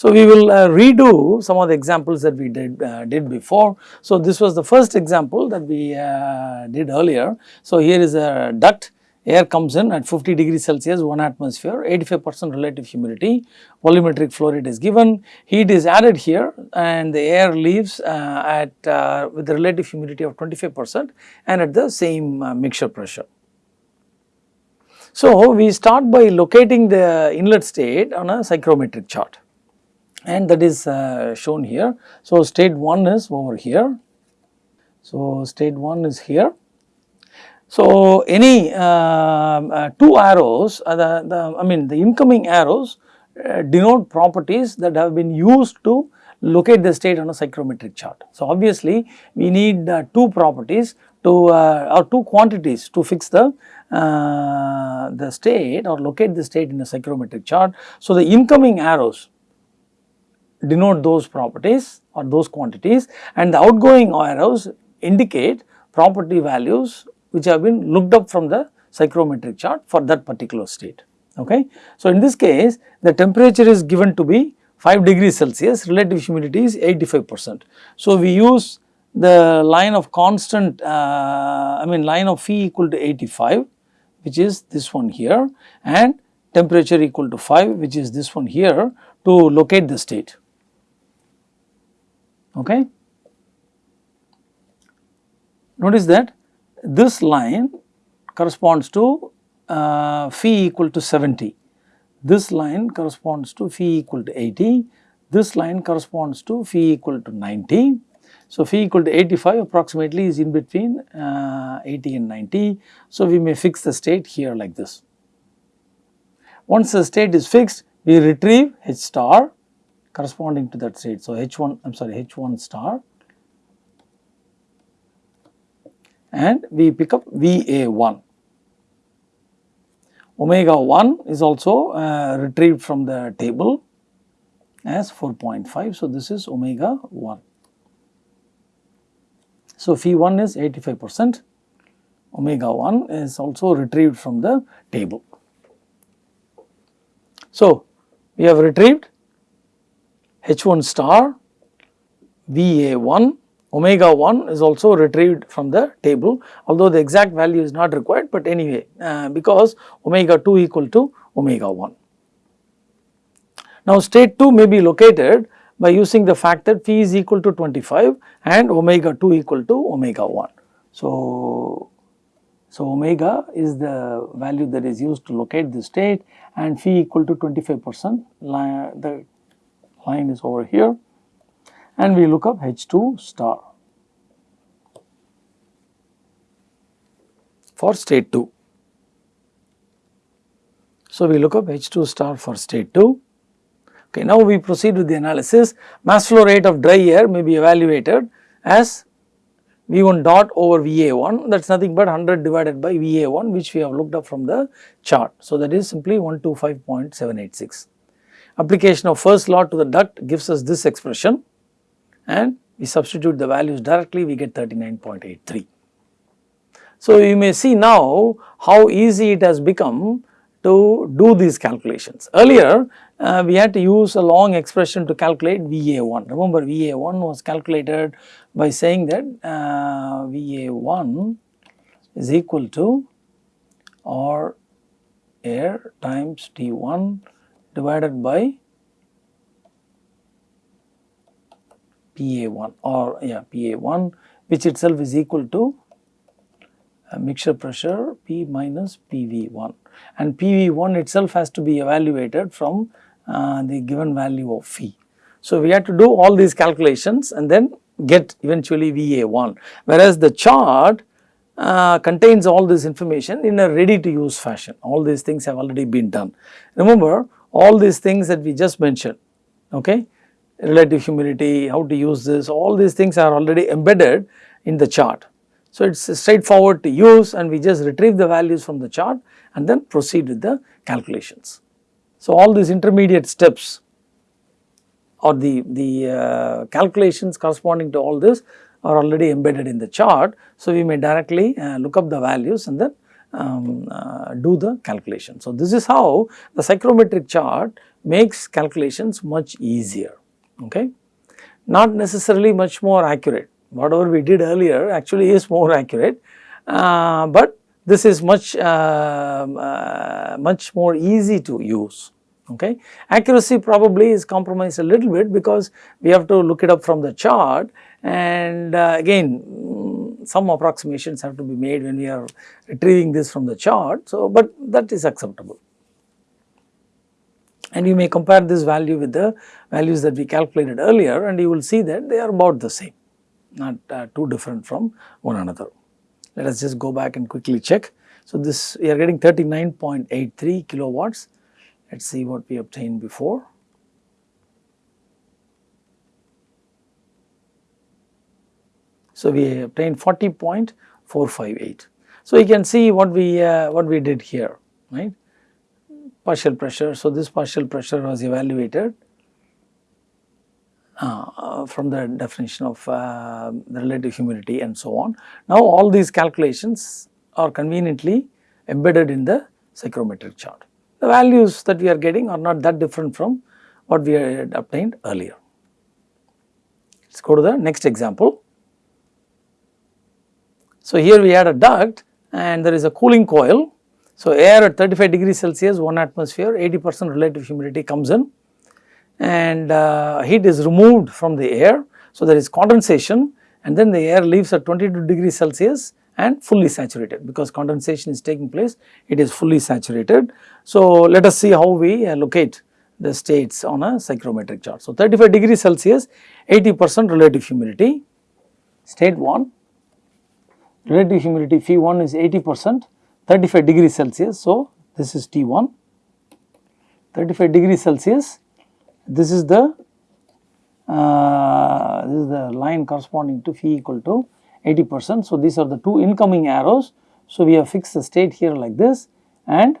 So, we will uh, redo some of the examples that we did uh, did before. So, this was the first example that we uh, did earlier. So, here is a duct air comes in at 50 degrees Celsius 1 atmosphere 85 percent relative humidity volumetric flow rate is given heat is added here and the air leaves uh, at uh, with the relative humidity of 25 percent and at the same uh, mixture pressure. So, we start by locating the inlet state on a psychrometric chart and that is uh, shown here. So, state 1 is over here. So, state 1 is here. So, any uh, uh, two arrows uh, the, the I mean the incoming arrows uh, denote properties that have been used to locate the state on a psychrometric chart. So, obviously we need uh, two properties to or two quantities to fix the the state or locate the state in a psychrometric chart. So, the incoming arrows denote those properties or those quantities and the outgoing arrows indicate property values which have been looked up from the psychrometric chart for that particular state. Okay. So, in this case the temperature is given to be 5 degrees Celsius, relative humidity is 85 percent. So, we use the line of constant uh, I mean line of phi equal to 85 which is this one here and temperature equal to 5 which is this one here to locate the state okay. Notice that this line corresponds to uh, phi equal to 70, this line corresponds to phi equal to 80, this line corresponds to phi equal to 90. So, phi equal to 85 approximately is in between uh, 80 and 90. So, we may fix the state here like this. Once the state is fixed, we retrieve H star corresponding to that state. So, H1 I am sorry H1 star and we pick up VA1. Omega 1 is also uh, retrieved from the table as 4.5. So, this is omega 1. So, phi 1 is 85 percent, omega 1 is also retrieved from the table. So, we have retrieved H1 star, VA1 omega 1 is also retrieved from the table although the exact value is not required but anyway uh, because omega 2 equal to omega 1. Now state 2 may be located by using the fact that phi is equal to 25 and omega 2 equal to omega 1. So, so omega is the value that is used to locate the state and phi equal to 25 percent the line is over here and we look up H2 star for state 2. So, we look up H2 star for state 2. Okay, now we proceed with the analysis. Mass flow rate of dry air may be evaluated as V1 dot over VA1 that is nothing but 100 divided by VA1 which we have looked up from the chart. So, that is simply 125.786. Application of first law to the duct gives us this expression and we substitute the values directly we get 39.83. So, you may see now how easy it has become to do these calculations. Earlier uh, we had to use a long expression to calculate VA1. Remember VA1 was calculated by saying that uh, VA1 is equal to R air times T1 divided by PA1 or yeah PA1 which itself is equal to mixture pressure P minus PV1 and PV1 itself has to be evaluated from uh, the given value of phi. So, we have to do all these calculations and then get eventually VA1 whereas the chart uh, contains all this information in a ready to use fashion all these things have already been done. Remember all these things that we just mentioned okay relative humidity, how to use this, all these things are already embedded in the chart. So, it is straightforward to use and we just retrieve the values from the chart and then proceed with the calculations. So, all these intermediate steps or the, the uh, calculations corresponding to all this are already embedded in the chart. So, we may directly uh, look up the values and then um, uh, do the calculation. So, this is how the psychrometric chart makes calculations much easier, okay. Not necessarily much more accurate, whatever we did earlier actually is more accurate, uh, but this is much, uh, uh, much more easy to use okay. Accuracy probably is compromised a little bit because we have to look it up from the chart and uh, again some approximations have to be made when we are retrieving this from the chart. So, but that is acceptable and you may compare this value with the values that we calculated earlier and you will see that they are about the same not uh, too different from one another. Let us just go back and quickly check. So, this we are getting 39.83 kilowatts let us see what we obtained before. So, we obtained 40.458. So, you can see what we uh, what we did here right partial pressure. So, this partial pressure was evaluated uh, from the definition of uh, the relative humidity and so on. Now, all these calculations are conveniently embedded in the psychrometric chart the values that we are getting are not that different from what we had obtained earlier. Let us go to the next example. So, here we had a duct and there is a cooling coil. So, air at 35 degrees Celsius 1 atmosphere 80 percent relative humidity comes in and uh, heat is removed from the air. So, there is condensation and then the air leaves at 22 degrees Celsius and fully saturated because condensation is taking place it is fully saturated. So, let us see how we uh, locate the states on a psychrometric chart. So, 35 degrees Celsius 80 percent relative humidity state 1 relative humidity phi 1 is 80 percent 35 degrees Celsius. So, this is T 1 35 degrees Celsius this is the uh, this is the line corresponding to phi equal to 80 percent. So, these are the two incoming arrows. So, we have fixed the state here like this and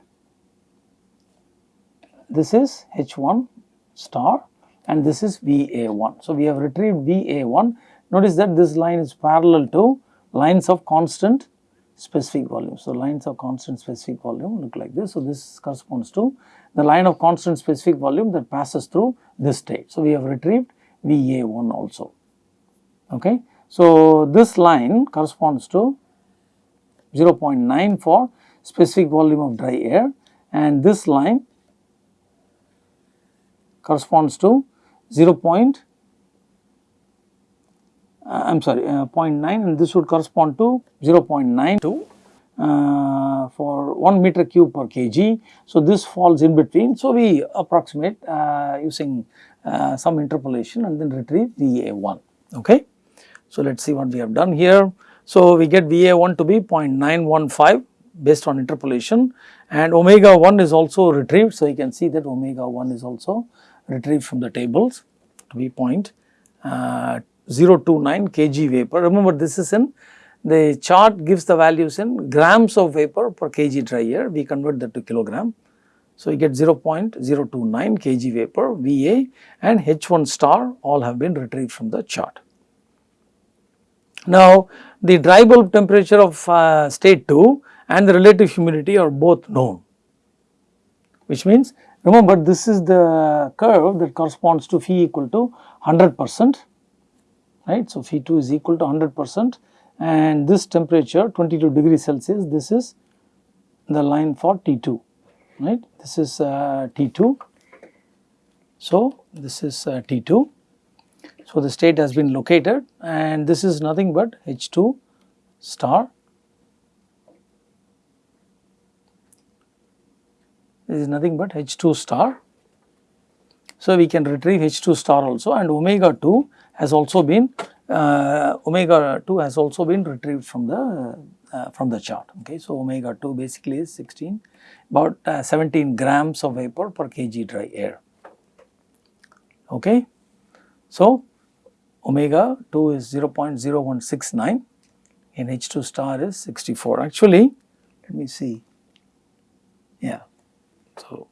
this is H1 star and this is VA1. So, we have retrieved VA1. Notice that this line is parallel to lines of constant specific volume. So, lines of constant specific volume look like this. So, this corresponds to the line of constant specific volume that passes through this state. So, we have retrieved VA1 also. Okay. So, this line corresponds to 0.9 for specific volume of dry air and this line corresponds to 0. Point, uh, I am sorry uh, 0.9 and this would correspond to 0.92 uh, for 1 meter cube per kg. So, this falls in between. So, we approximate uh, using uh, some interpolation and then retrieve VA1. Okay. So, let us see what we have done here. So, we get VA1 to be 0.915 based on interpolation and omega 1 is also retrieved. So, you can see that omega 1 is also retrieved from the tables to be uh, 0.029 kg vapor. Remember this is in the chart gives the values in grams of vapor per kg dry air, we convert that to kilogram. So, you get 0.029 kg vapor VA and H1 star all have been retrieved from the chart. Now, the dry bulb temperature of uh, state 2 and the relative humidity are both known, which means remember this is the curve that corresponds to phi equal to 100 percent, right. So, phi 2 is equal to 100 percent and this temperature 22 degrees Celsius, this is the line for T2, right. This is uh, T2. So, this is uh, T2 so, the state has been located and this is nothing but H2 star. This is nothing but H2 star. So, we can retrieve H2 star also and omega 2 has also been uh, omega 2 has also been retrieved from the uh, from the chart. Okay. So, omega 2 basically is 16 about uh, 17 grams of vapor per kg dry air. Okay. So, omega 2 is 0.0169 and H2 star is 64. Actually, let me see, yeah, so.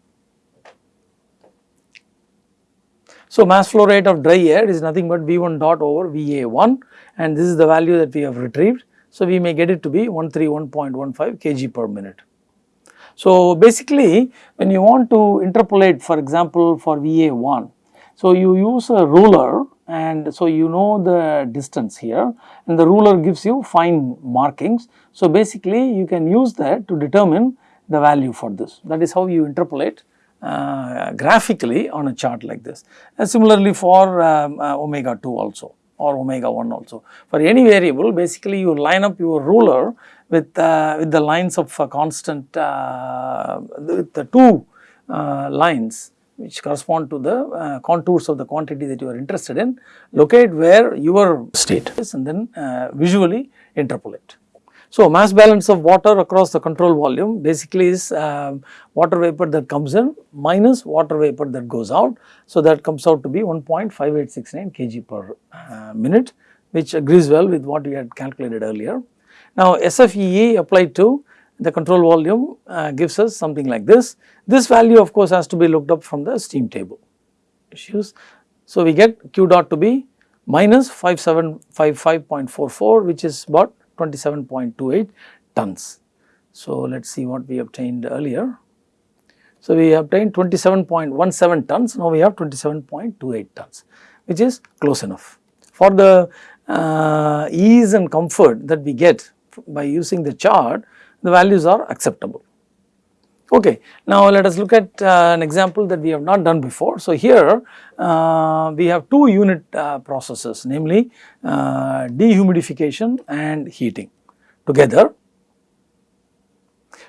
So, mass flow rate of dry air is nothing but V1 dot over VA1 and this is the value that we have retrieved. So, we may get it to be 131.15 kg per minute. So, basically when you want to interpolate for example for VA1, so you use a ruler and so you know the distance here and the ruler gives you fine markings. So, basically you can use that to determine the value for this that is how you interpolate uh, graphically on a chart like this. And similarly for um, uh, omega 2 also or omega 1 also. For any variable basically you line up your ruler with, uh, with the lines of constant uh, with the two uh, lines which correspond to the uh, contours of the quantity that you are interested in, locate where your state is and then visually interpolate. So, mass balance of water across the control volume basically is uh, water vapor that comes in minus water vapor that goes out. So, that comes out to be 1.5869 kg per uh, minute which agrees well with what we had calculated earlier. Now, SFEE applied to the control volume uh, gives us something like this. This value of course has to be looked up from the steam table issues. So, we get Q dot to be minus 5755.44 which is about 27.28 tons. So, let us see what we obtained earlier. So, we obtained 27.17 tons, now we have 27.28 tons which is close enough. For the uh, ease and comfort that we get by using the chart, the values are acceptable. Okay. Now, let us look at uh, an example that we have not done before. So, here uh, we have two unit uh, processes namely uh, dehumidification and heating together.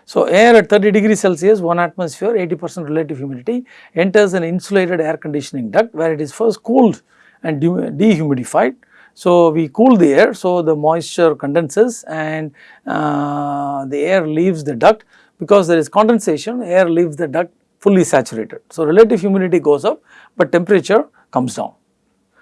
So, air at 30 degrees Celsius 1 atmosphere 80 percent relative humidity enters an insulated air conditioning duct where it is first cooled and dehumidified. So, we cool the air so the moisture condenses and uh, the air leaves the duct because there is condensation air leaves the duct fully saturated. So, relative humidity goes up but temperature comes down.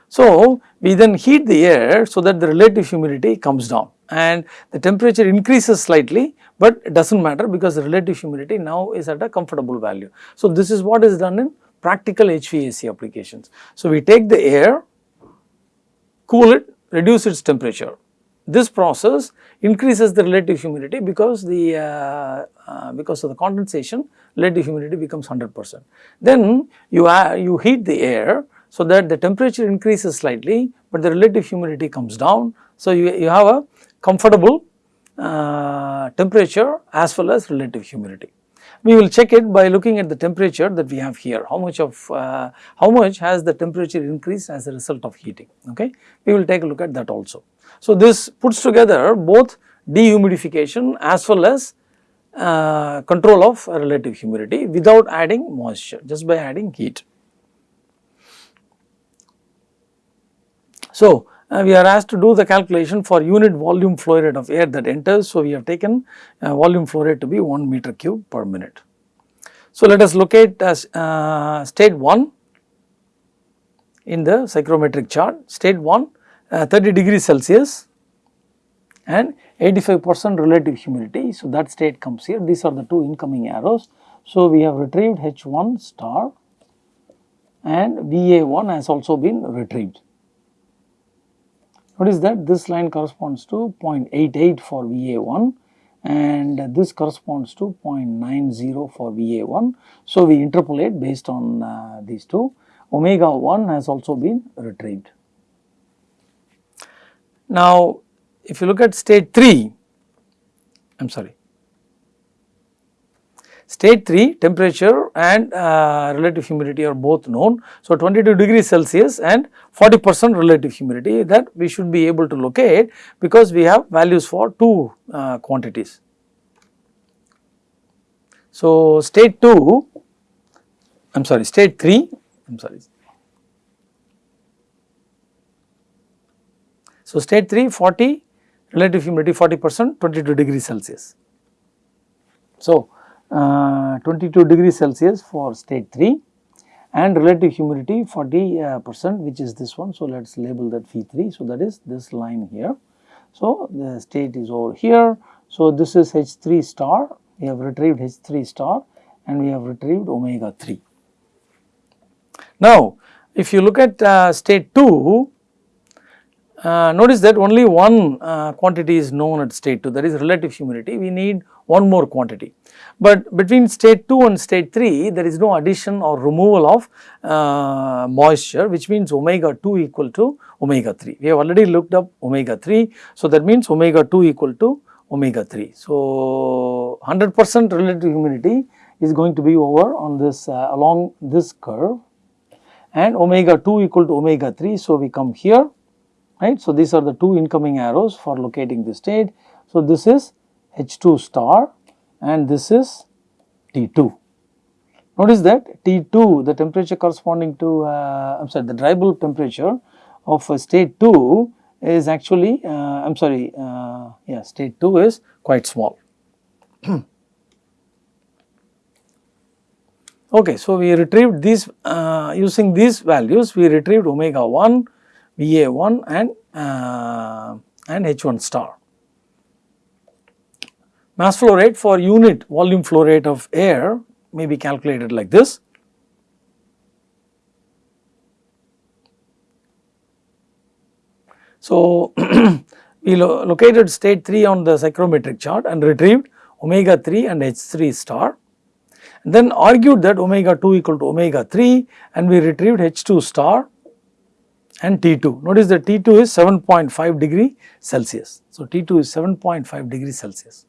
So, we then heat the air so that the relative humidity comes down and the temperature increases slightly but it does not matter because the relative humidity now is at a comfortable value. So, this is what is done in practical HVAC applications. So, we take the air, cool it, reduce its temperature this process increases the relative humidity because the uh, uh, because of the condensation relative humidity becomes 100 percent. Then you you heat the air so that the temperature increases slightly, but the relative humidity comes down. So, you, you have a comfortable uh, temperature as well as relative humidity. We will check it by looking at the temperature that we have here, how much of, uh, how much has the temperature increased as a result of heating, okay. We will take a look at that also. So, this puts together both dehumidification as well as uh, control of relative humidity without adding moisture just by adding heat. So, uh, we are asked to do the calculation for unit volume flow rate of air that enters. So, we have taken uh, volume flow rate to be 1 meter cube per minute. So, let us locate as uh, state 1 in the psychrometric chart. State 1 uh, 30 degrees Celsius and 85 percent relative humidity. So, that state comes here these are the two incoming arrows. So, we have retrieved H1 star and VA1 has also been retrieved. What is that? This line corresponds to 0.88 for VA1 and this corresponds to 0.90 for VA1. So, we interpolate based on uh, these two. Omega 1 has also been retrieved. Now, if you look at state 3, I am sorry, state 3 temperature and uh, relative humidity are both known. So, 22 degrees Celsius and 40 percent relative humidity that we should be able to locate because we have values for two uh, quantities. So, state 2, I am sorry, state 3, I am sorry, So, state 3 40 relative humidity 40 percent 22 degrees Celsius. So, uh, 22 degrees Celsius for state 3 and relative humidity 40 uh, percent which is this one. So, let us label that phi 3. So, that is this line here. So, the state is over here. So, this is H 3 star we have retrieved H 3 star and we have retrieved omega 3. Now, if you look at uh, state 2 uh, notice that only one uh, quantity is known at state 2 that is relative humidity we need one more quantity. But between state 2 and state 3 there is no addition or removal of uh, moisture which means omega 2 equal to omega 3. We have already looked up omega 3. So, that means omega 2 equal to omega 3. So, 100 percent relative humidity is going to be over on this uh, along this curve and omega 2 equal to omega 3. So, we come here right. So, these are the two incoming arrows for locating the state. So, this is H2 star and this is T2. Notice that T2 the temperature corresponding to uh, I am sorry the dry bulb temperature of uh, state 2 is actually uh, I am sorry uh, yeah state 2 is quite small. okay, so we retrieved these uh, using these values we retrieved omega 1, Va 1 and uh, and H1 star. Mass flow rate for unit volume flow rate of air may be calculated like this. So, we lo located state 3 on the psychrometric chart and retrieved omega 3 and H3 star. And Then argued that omega 2 equal to omega 3 and we retrieved H2 star and T2. Notice that T2 is 7.5 degree Celsius. So, T2 is 7.5 degree Celsius.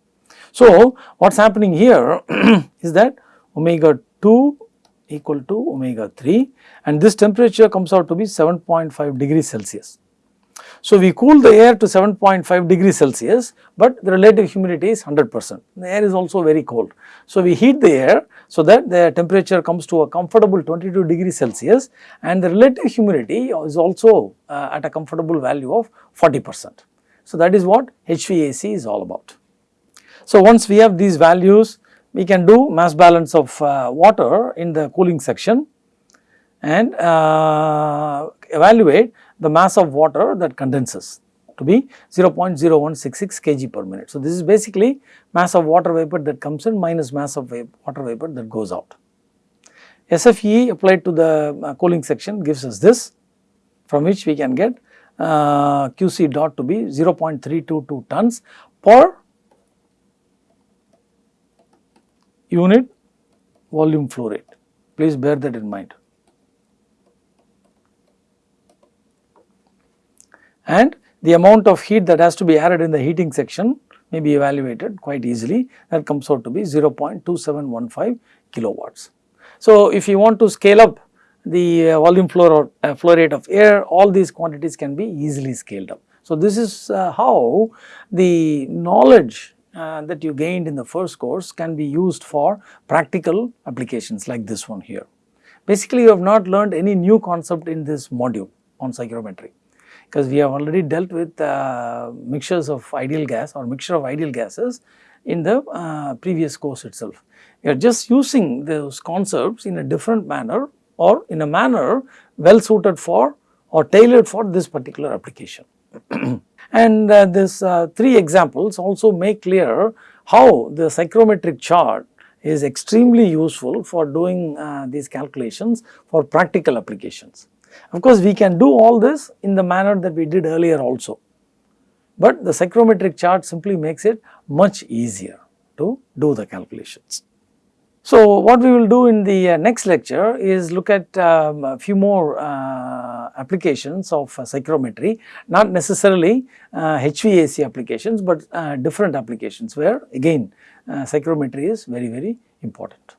So, what is happening here is that omega 2 equal to omega 3 and this temperature comes out to be 7.5 degree Celsius. So, we cool the air to 7.5 degrees Celsius, but the relative humidity is 100 percent. The air is also very cold. So, we heat the air so that the temperature comes to a comfortable 22 degrees Celsius and the relative humidity is also uh, at a comfortable value of 40 percent. So, that is what HVAC is all about. So, once we have these values, we can do mass balance of uh, water in the cooling section and uh, evaluate the mass of water that condenses to be 0.0166 kg per minute. So, this is basically mass of water vapor that comes in minus mass of water vapor that goes out. SFE applied to the uh, cooling section gives us this from which we can get uh, QC dot to be 0.322 tons per unit volume flow rate. Please bear that in mind. And the amount of heat that has to be added in the heating section may be evaluated quite easily that comes out to be 0.2715 kilowatts. So, if you want to scale up the uh, volume flow, uh, flow rate of air all these quantities can be easily scaled up. So, this is uh, how the knowledge uh, that you gained in the first course can be used for practical applications like this one here. Basically, you have not learned any new concept in this module on psychrometry because we have already dealt with uh, mixtures of ideal gas or mixture of ideal gases in the uh, previous course itself. We are just using those concepts in a different manner or in a manner well suited for or tailored for this particular application. and uh, this uh, three examples also make clear how the psychrometric chart is extremely useful for doing uh, these calculations for practical applications. Of course, we can do all this in the manner that we did earlier also, but the psychrometric chart simply makes it much easier to do the calculations. So, what we will do in the uh, next lecture is look at um, a few more uh, applications of uh, psychrometry, not necessarily HVAC uh, applications, but uh, different applications where again uh, psychrometry is very very important.